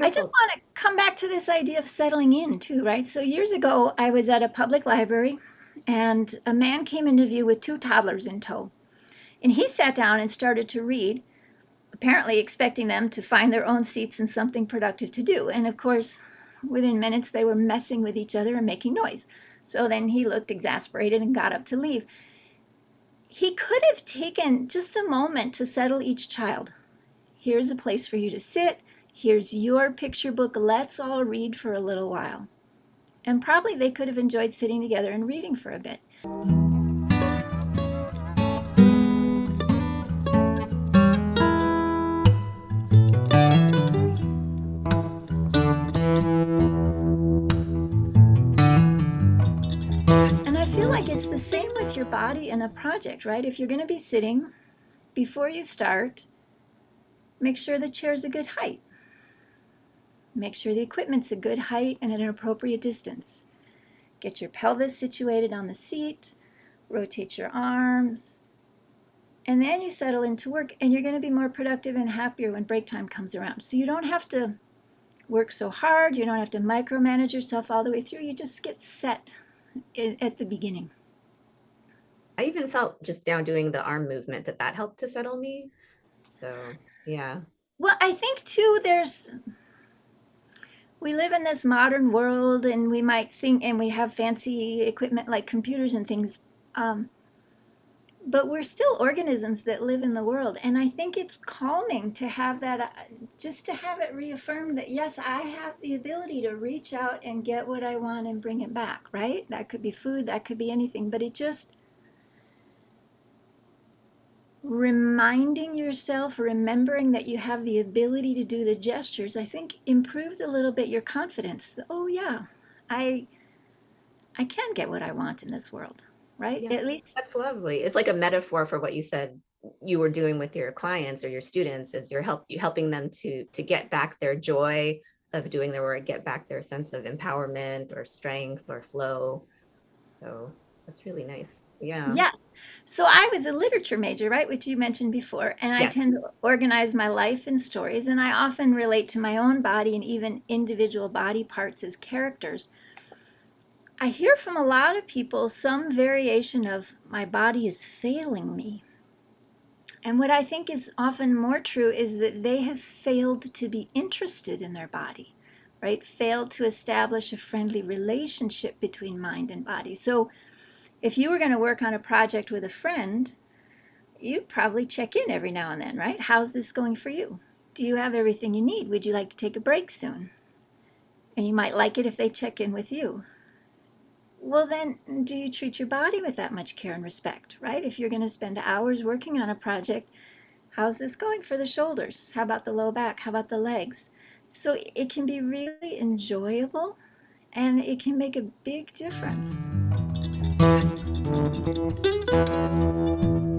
I just want to come back to this idea of settling in too, right? So years ago, I was at a public library and a man came into view with two toddlers in tow. And he sat down and started to read, apparently expecting them to find their own seats and something productive to do. And of course, within minutes, they were messing with each other and making noise. So then he looked exasperated and got up to leave. He could have taken just a moment to settle each child. Here's a place for you to sit. Here's your picture book. Let's all read for a little while. And probably they could have enjoyed sitting together and reading for a bit. And I feel like it's the same with your body in a project, right? If you're going to be sitting, before you start, make sure the chair's a good height. Make sure the equipment's a good height and at an appropriate distance. Get your pelvis situated on the seat, rotate your arms, and then you settle into work and you're going to be more productive and happier when break time comes around. So you don't have to work so hard, you don't have to micromanage yourself all the way through, you just get set at the beginning. I even felt just now doing the arm movement that that helped to settle me. So, yeah. Well, I think too, there's we live in this modern world and we might think and we have fancy equipment like computers and things um, but we're still organisms that live in the world. And i think it's calming to have that uh, just to have it reaffirmed that yes i have the ability to reach out and get what i want and bring it back right? That could be food that could be anything but it just reminding yourself, remembering that you have the ability to do the gestures, I think improves a little bit your confidence. Oh yeah, I I can get what I want in this world, right? Yes, At least that's lovely. It's like a metaphor for what you said you were doing with your clients or your students is you're help you helping them to to get back their joy of doing their work, get back their sense of empowerment or strength or flow. So that's really nice. Yeah. Yeah. So I was a literature major, right, which you mentioned before, and I tend to organize my life in stories, and I often relate to my own body and even individual body parts as characters. I hear from a lot of people some variation of my body is failing me. And what I think is often more true is that they have failed to be interested in their body, right? Failed to establish a friendly relationship between mind and body. So if you were going to work on a project with a friend, you'd probably check in every now and then, right? How's this going for you? Do you have everything you need? Would you like to take a break soon? And you might like it if they check in with you. Well, then, do you treat your body with that much care and respect, right? If you're going to spend hours working on a project, how's this going for the shoulders? How about the low back? How about the legs? So it can be really enjoyable and it can make a big difference. Thank you.